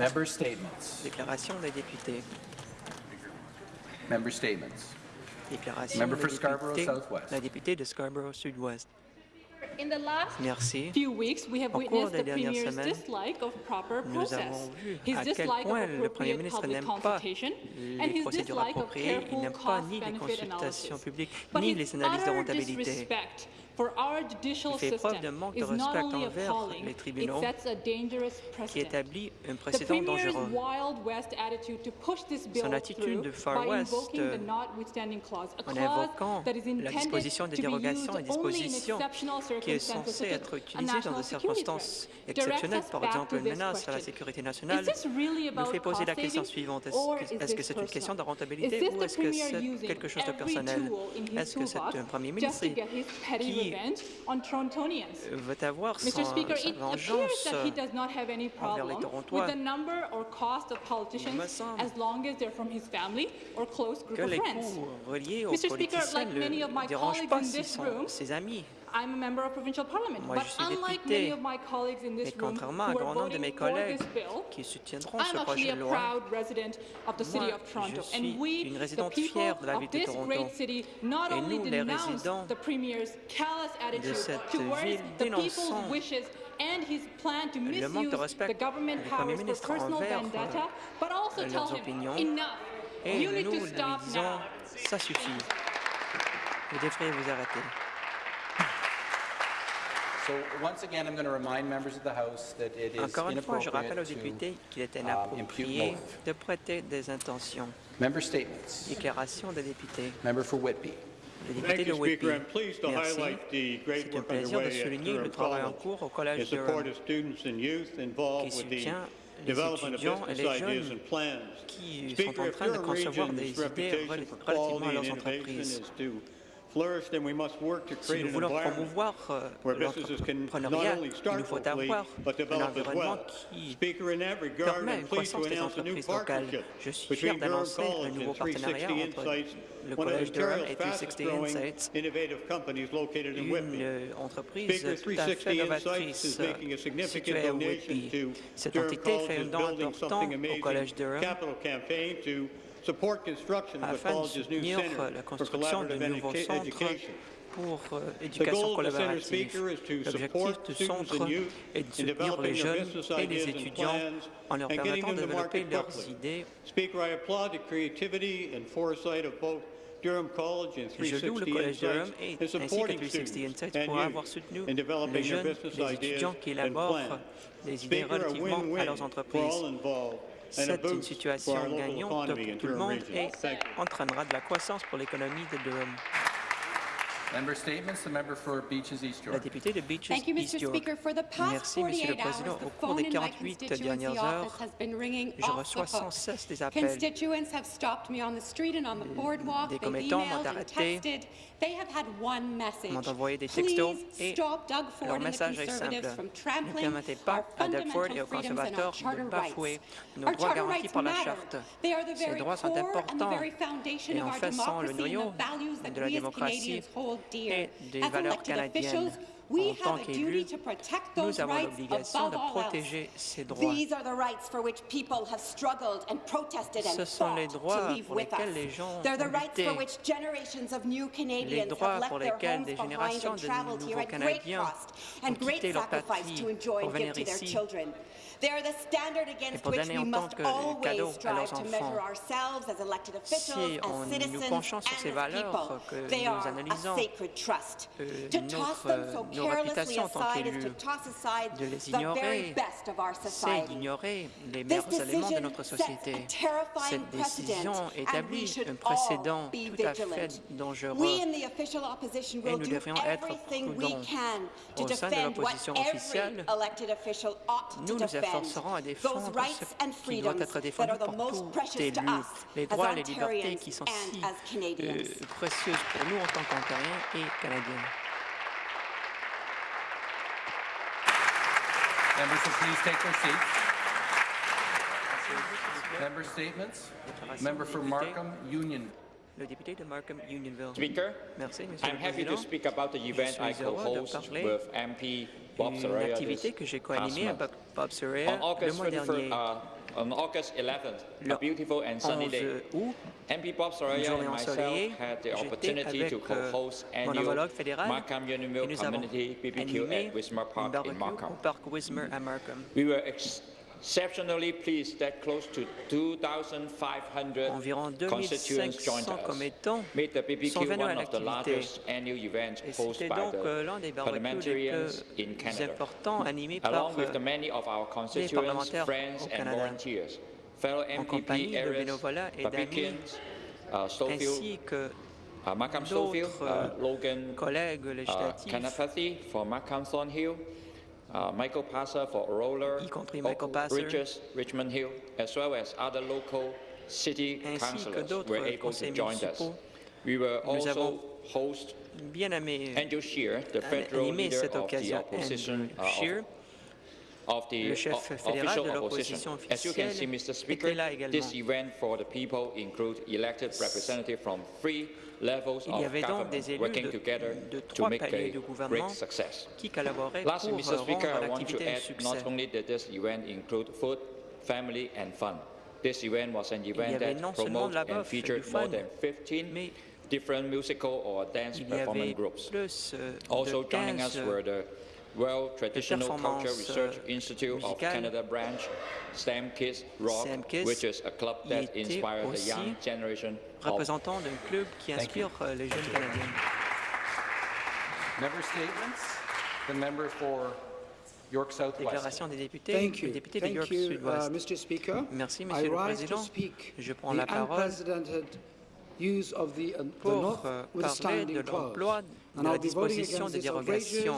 Member statements. Déclaration des députés. Member statements. Déclaration Member for Scarborough Southwest. La députée de Scarborough Sud-Ouest. Merci. Au cours des dernières semaines, nous avons vu à quel point le Premier ministre n'aime pas les procédures appropriées, il n'aime pas ni les consultations publiques, ni les analyses de rentabilité fait preuve d'un manque de respect envers les tribunaux qui établit un précédent dangereux. Son attitude de Far West euh, en évoquant la disposition des dérogations et dispositions qui est censée être utilisée dans des circonstances exceptionnelles, par exemple une menace à la sécurité nationale, nous fait poser la question suivante. Est-ce que c'est une question de rentabilité ou est-ce que c'est quelque chose de personnel? Est-ce que c'est un premier ministre qui Meloni veut avoir son, Speaker, sa vengeance the number or cost of politicians as long as they're from his family or close group que of les friends. coûts reliés aux Mr. politiciens Speaker, like ne dérangent pas ses, room, ses amis. I'm a member of provincial parliament. Moi, je suis député, mais contrairement à un grand nombre de mes collègues qui soutiendront ce projet de loi, je suis une résidente fière de la ville de Toronto. Et nous, les résidents de cette ville, dénonçons and his plan to misuse the government powers for personal vendetta, euh, but also tell him, enough, you need to stop now. Ça suffit. Vous devriez vous arrêter. Encore une fois, je rappelle aux députés qu'il est inapproprié de prêter des intentions. Déclaration des députés. Le député de Whitby. Merci. C'est un plaisir de souligner le travail en cours au Collège de Rome, qui soutient les étudiants et les jeunes qui sont en train de concevoir des idées relativement à leurs entreprises. Si nous voulons promouvoir euh, l'entrepreneuriat, il nous faut avoir un environnement qui permet une croissance des entreprises locales. Je suis fier d'annoncer un nouveau partenariat entre le Collège de Rome est 360 Insights, une euh, entreprise tout à fait novatrice. Euh, Cette entité fait une don important au Collège de afin de soutenir la construction de nouveaux centres pour euh, collaborative. L'objectif du centre est de soutenir les jeunes et les étudiants en leur permettant de développer leurs idées. Speaker, I applaud the creativity and foresight of both le Collège Durham et ainsi que 360 Insights pour avoir soutenu les jeunes, les étudiants qui élaborent des idées relativement à leurs entreprises. C'est une situation gagnante pour tout le monde et entraînera de la croissance pour l'économie de Durham. La députée de Beaches Thank you, East York. Merci, Monsieur le Président. Au cours des 48 dernières heures, je reçois sans cesse des appels. Des commettants m'ont arrêté, m'ont envoyé des textos et leur message est simple. Ne permettez pas à Doug Ford et aux conservateurs de bafouer nos droits garantis par la Charte. Ces droits sont importants et en fait le noyau de la démocratie et des valeurs canadiennes. En tant qu'élus, nous avons l'obligation de protéger ces droits. Ce sont les droits pour lesquels les gens ont lutté, les droits pour lesquels des générations de nouveaux Canadiens ont quitté leur patrie pour venir ici et pour donner autant que le cadeau à leurs enfants, si on nous penchons sur ces valeurs que nous analysons, euh, notre, euh, nos réputations en tant qu'élus, de les ignorer, c'est d'ignorer les meilleurs éléments de notre société. Cette décision établit un précédent tout à fait dangereux et nous devrions être prudents. Au sein de l'opposition officielle, nous nous à ce qui doit être défendu les droits et les libertés qui sont si euh, précieuses pour nous en tant qu'Ontariens et Canadiens. le député de Markham Unionville. Speaker, Merci, I'm le happy to speak about the event Je suis heureux de parler d'une activité que j'ai co-animée avec Bob Soraya le mois dernier. Uh, on August 11th, a beautiful and sunny day, MP Bob Soraya and myself had the opportunity to euh, co-host annual Markham Unionville Community BBQ at Wismar Park in Markham. We were exceptionally pleased that close to 2,500 Environ constituents joined 2500 us, commettants sont venus à one of the l'activité. largest annual events Et hosted c'était by donc euh, l'un des barbecues les parliamentarians in plus Canada. importants animés par Along with the many of our constituents, parlementaires au Canada. fellow compagnie de bénévolat et d'amis, uh, ainsi que uh, Markham Stofield, uh, Logan collègues uh, législatifs, Kanapathy for Markham Thornhill, uh, Michael Passer for Roller, Y compris Michael Oak Passer. Ridges, Richmond Hill, as well as other local city councillors were able to join us. We were also host bien aimé Andrew Scheer, the federal leader cette of the opposition Andrew uh, of- Scheer, of the le chef o- fédéral official de opposition. l'opposition As you can see, officielle, Mr. Speaker, était là également. this event for the people include elected representatives from three levels Il y of avait donc government des élus working de- together de to trois make paliers a de gouvernement great success. qui collaboraient Lastly, pour Mr. euh, Speaker, rendre I want to l'activité un add succès. not only that this event include food, family and fun. This event was an y event avait that non seulement de promoted la and bouffe et du featured more fun, than 15 mais different musical or dance il y avait performance groups. plus euh, Also de joining us 15 were the World Traditional Culture Research euh, Institute of. Canada branch, STEM Kids Rock, which is a club that était inspired the young generation of représentant d'un club qui inspire euh, les jeunes Canadiens. Member statements. The member for York Southwest. Déclaration des députés, Thank le you. député de Thank York you, uh, Sud-Ouest. Mr. Speaker. Merci, I Monsieur le rise to Président. speak Je prends the la parole unprecedented use of the, uh, the pour North euh, parler de l'emploi de And la disposition against de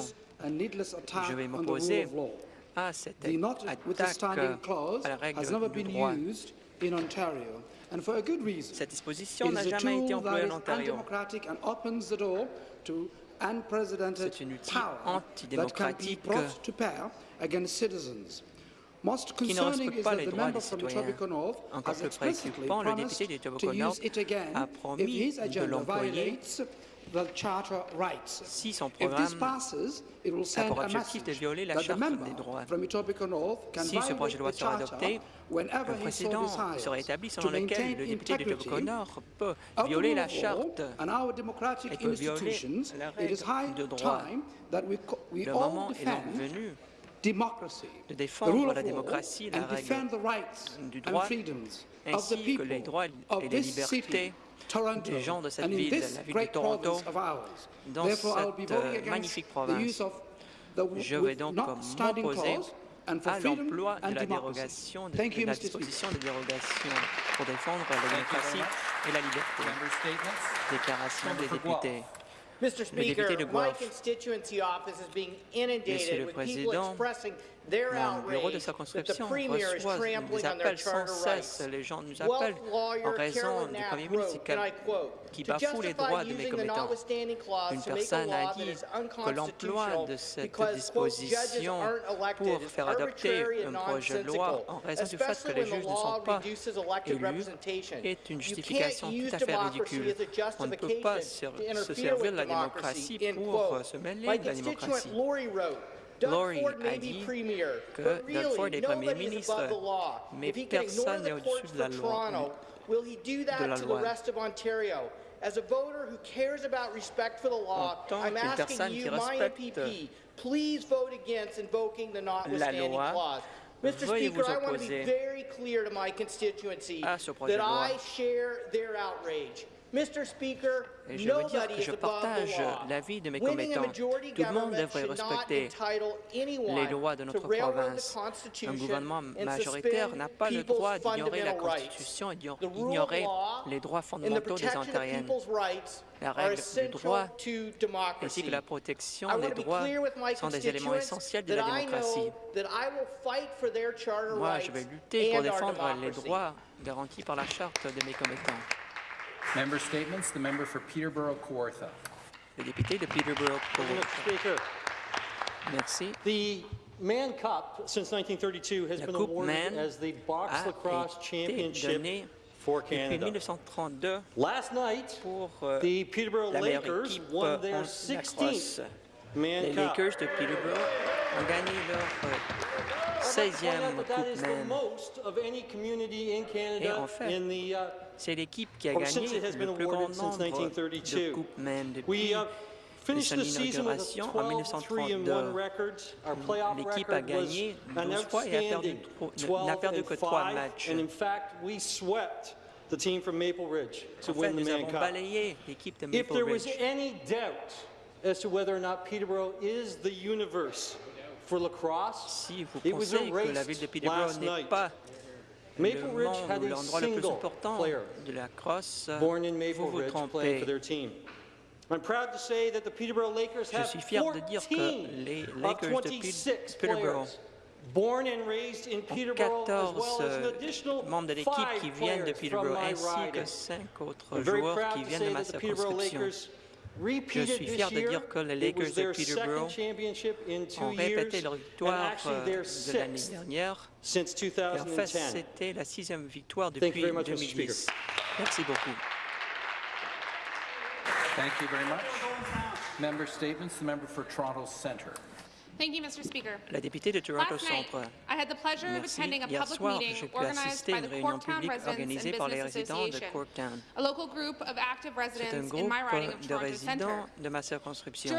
Je vais m'opposer of law. à cette attaque clause à la règle has never du been droit. used in Ontario, and for a good reason. Cette disposition It n'a is a jamais été employée en Ontario. undemocratic and opens the door to unprecedented C'est un outil power that can be antidémocratique brought to bear against citizens. Most qui ne concerning respecte is pas that les the droits member des from citoyens. Etobicoke North Encore plus préoccupant, le député to d'Etobicoke Nord use it again a promis de l'employer violates the charter rights. si son If this programme passes, it will send pour a objectif de violer la charte des droits. Si ce projet de loi sera adopté, so précédent sera établi selon lequel le député de Etobicoke Nord peut violer la charte. et peut violer institutions, la règle de droit. Le moment est donc venu de défendre la démocratie, la règle defend the rights du and droit, freedoms of the ainsi que people les droits et les libertés des gens de cette ville, la ville de Toronto. Dans cette, euh, magnifique province. Je vais donc m'opposer à l'emploi de la dérogation, de, Thank de you, la disposition de dérogation pour défendre la démocratie et la liberté. Déclaration des députés. Mr. député Speaker, de my Guelph. constituency office is being Monsieur inundated le with people Président, expressing their Mon bureau de circonscription reçoit des appels sans cesse. Les gens nous appellent en raison du Premier ministre qui "To bafoue les droits de mes commettants. Une personne a dit que l'emploi de cette disposition pour faire adopter un projet de loi en raison du fait que les juges ne sont pas élus est une justification tout à fait ridicule. On ne peut pas se, servir de la démocratie pour se mêler de la démocratie. Lori wrote, Doug Lori Ford a may dit be premier, que but Doug Ford really, est Premier nobody is ministre, above the law. mais If he can ignore personne the n'est courts au-dessus de la for loi. Toronto, will he do de that la to the loi. rest of Ontario? As a voter who cares about respect for the law, En tant I'm qu'une asking personne you, qui my respecte MPP, please vote against invoking the notwithstanding loi. clause. Mr. Veuillez Speaker, vous I want to be opposer very clear to my constituency à ce projet that de loi. I share their outrage. Et je veux dire que je partage l'avis de mes commettants. Tout le monde devrait respecter les lois de notre province. Un gouvernement majoritaire n'a pas le droit d'ignorer la. Constitution et d'ignorer les droits fondamentaux des Ontariennes, La règle du droit ainsi que la protection des droits sont des éléments essentiels de la démocratie. Moi, je vais lutter pour défendre les droits garantis par la charte de mes commettants. Member statements. The member for Peterborough-Kawartha. Le député de Peterborough. Mr. Speaker, Merci. the Mann Cup since 1932 has La been Coupe awarded Mann as the box lacrosse championship for depuis Canada. 1932 Last night, pour euh, the Peterborough Lakers won their 16th Man Mann Les Cup. Lakers de Peterborough ont gagné leur euh, 16e that that is the most of any community in Canada en fait, in the, uh, C'est l'équipe qui a since gagné le plus grand nombre de 1932. Coupes We depuis uh, finished son the season with inauguration en 12 3 and 1 1932. records. Our playoff L'équipe a gagné an 12 fois et a perdu outstanding tro- 12 n'a perdu and que trois 5, matchs. and in fact, we swept the team from Maple Ridge to En fait, win the nous avons balayé l'équipe de If Maple there was Ridge. any doubt as to whether or not Peterborough is the universe for lacrosse, Si vous it was pensez que la ville de Peterborough n'est pas Maple le Ridge had a single important player de la crosse, born in Maple Ridge playing for their team. I'm proud to say that the Peterborough Lakers Je have suis fier de dire que 14 les of Lakers de 26 Peterborough players born and raised in Peterborough, as 14 well as an euh, additional membres de l'équipe five qui viennent de players from Peterborough, my ainsi que. 5 autres joueurs proud qui to viennent de say ma that the Peterborough circonscription. Je repeated suis this fier de year. dire que les It was Lakers de their Peterborough second championship in two ont répété years, leur and victoire actually euh, their de l'année sixth dernière. Et en fait, 2010. c'était la sixième victoire Thank you depuis very much, Mr. 2010. Merci beaucoup. Thank you very much. Member statements, the member for Toronto Centre. Thank you, Mr. Speaker. La députée de Toronto Centre. I had the pleasure of Merci. attending a Hier public soir, meeting j'ai pu organized assister by à une the réunion Corktown publique Residents organisée par les résidents de Corktown. a local group of active C'est un residents in groupe my riding of de résidents de ma circonscription.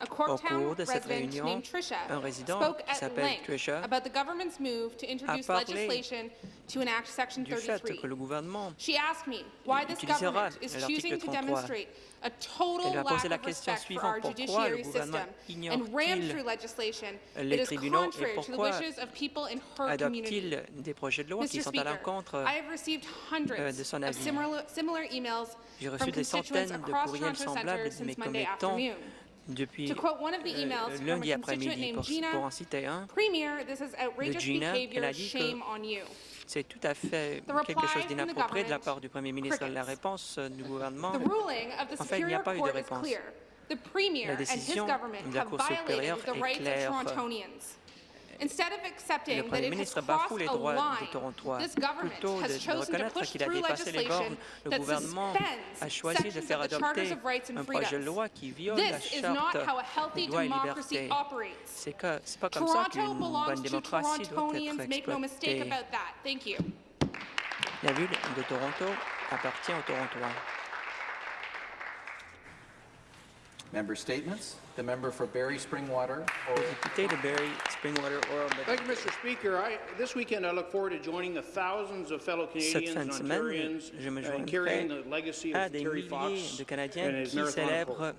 A Au cours de cette resident réunion, un résident spoke qui at s'appelle length Tricia about the government's move to introduce parlé legislation to enact Section du fait 33. que le gouvernement She asked me why this utilisera government is l'article choosing to 33. demonstrate a total Elle a posé lack la of question respect for our suivante. Pourquoi judiciary le gouvernement system and ram ignore-t-il through legislation that les is tribunaux et contrary to the pourquoi wishes of people in her community. adopte-t-il des projets de loi qui sont à l'encontre euh, hundreds de son emails J'ai from reçu des constituents centaines de across courriels Toronto semblables Centre de mes since Monday commettants afternoon. Depuis To quote one of the euh, lundi après-midi. Pour, en citer un, Premier, this is outrageous Gina, elle a dit que shame on you. c'est tout à fait quelque chose d'inapproprié de la part du Premier ministre. La réponse euh, du gouvernement, En fait, il n'y a pas eu de réponse. La décision de la Cour supérieure est claire. of Torontonians. Instead of le accepting that Premier ministre bafoue les droits des line, Torontois. this government Plutôt de, has de chosen to reconnaître push qu'il a through dépassé les legislation bornes, le that gouvernement suspends a choisi de sections faire of the Charters adopter of Rights and un projet de Freedoms. loi qui viole la This is not charte how a healthy des droits et democracy libertés. operates. C'est pas comme ça Toronto qu'une belongs bonne to démocratie doit Torontonians, être make no mistake exploitée. about that. Thank you. La ville de Toronto appartient aux Torontois. Member statements, the member for Barrie Springwater. Le député de Barrie Springwater Oral Thank you, Mr. Speaker. I, this weekend, I look forward to joining the thousands of fellow Canadians and de semaine, Ontarians je me in carrying the legacy of des Terry Fox de and his qui marathon célèbrent quote.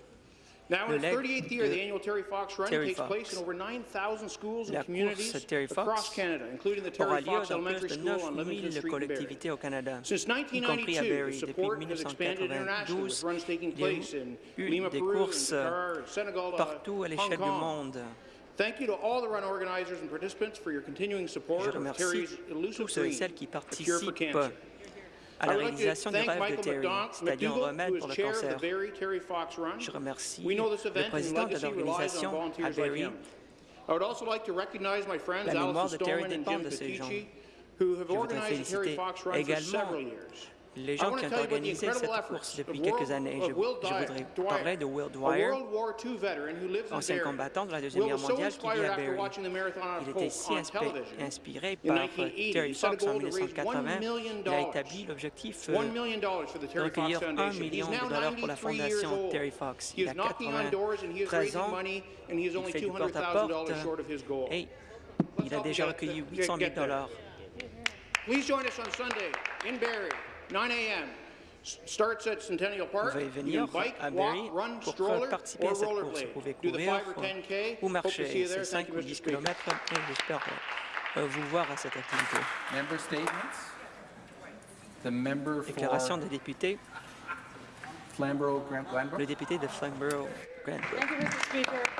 Now, in its leg 38th year, the annual Terry Fox Run Terry takes Fox. place in over 9,000 schools and communities across Canada, including the Terry Fox Elementary School on 9 Livingston 000 Street collectivités au Canada, Since y compris à 1992, Barrie. the Depuis support has expanded internationally 1992, with runs taking il y a place in eu Lima, des courses Senegal, uh, partout à Hong l'échelle du monde. Thank you to all the run organizers and participants for your continuing support Je of remercie Terry's elusive tous ceux et dream, celles qui a cure for participent cancer. À la réalisation du rêve de Terry, c'est-à-dire un remède pour le cancer. Je remercie le président de l'organisation à friends La mémoire de Terry dépend Jim de ces gens. Petici, who have Je voudrais organized the Terry féliciter Fox Run for également. Les gens qui ont organisé cette course depuis quelques années. Je, voudrais parler de Will Dwyer, ancien combattant de la Deuxième Guerre mondiale qui vit à Barrie. Il était si inspiré In par 1980, Terry Fox en goal to raise $1 1980. million. Il a établi l'objectif euh, $1 million for the de recueillir 1 Foundation. He's million de dollars pour la 93 years fondation. Terry Fox. He Il is a knocking on doors and he is 93 raising ans. money and he is Il only fait du $200,000 porte-à-porte short of his goal. et il a déjà recueilli get- 800 000 get there. dollars. Please join us on Sunday in Barrie, 9 a.m. Starts at Centennial Park. Veuillez You venir bike, à walk, Barrie run, pour stroller, participer à cette course. Vous pouvez courir 5 or 10K. ou Hope to see marcher. you there. C'est Thank 5 you, ou Mr. 10 Speaker. km et j'espère euh, vous voir à cette activité. Déclaration des députés, le député de Flamborough Granbrook. Thank you, Mr. Speaker. It's my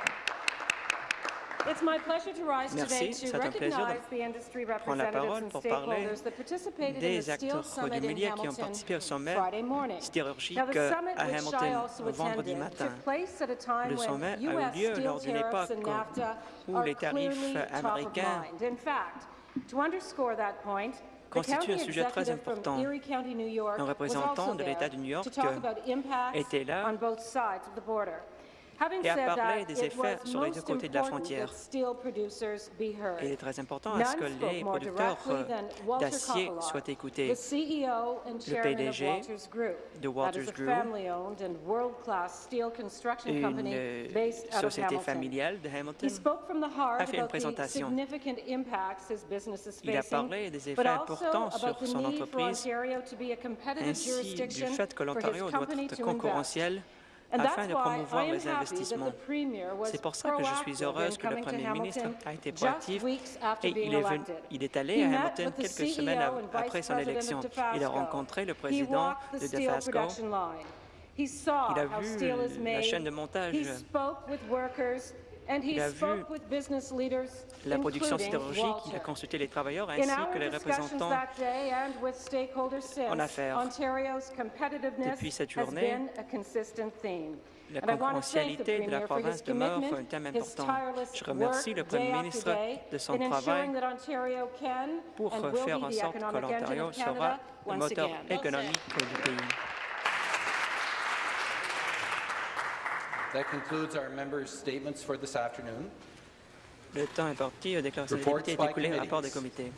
pleasure to rise today Merci, to c'est un plaisir de recognize the industry prendre la representatives parole and pour parler stakeholders that participated in the des Steel acteurs du Summit in milieu qui ont participé au sommet Friday morning. sidérurgique Now, the summit, à which I Hamilton also vendredi attended, matin. took place at a time Le sommet when a eu lieu lors d'une tariffs époque où les tarifs clearly top of américains mind. In fact, to underscore that point, the constituent un sujet très important. Un représentant de l'État de New York était là et a parlé des effets sur les deux côtés de la frontière. Il est très important à ce que les producteurs euh, d'acier soient écoutés. and chairman PDG de Walters Group, family-owned and world-class steel construction Une company euh, société familiale de He Hamilton. spoke from the heart a fait une présentation. significant impacts his business is Il a parlé des effets importants sur son entreprise, ainsi du fait que l'Ontario doit être concurrentiel afin de promouvoir les investissements. C'est pour ça que je suis heureuse que le Premier ministre a été proactif et il est, venu- il est allé à Hamilton quelques CEO semaines après son élection. Il a rencontré le président de saw Il a vu la chaîne de montage. Il a vu spoke with business leaders, La production sidérurgique, il a consulté les travailleurs In ainsi que les représentants en affaires. Depuis cette journée. La concurrentialité de la province demeure un thème important. Je remercie le Premier ministre de son travail pour faire en sorte que l'Ontario sera le moteur économique du pays. That concludes our members' statements for this afternoon. Le temps est parti. Déclaration des députés est écoulé. Rapport des comités.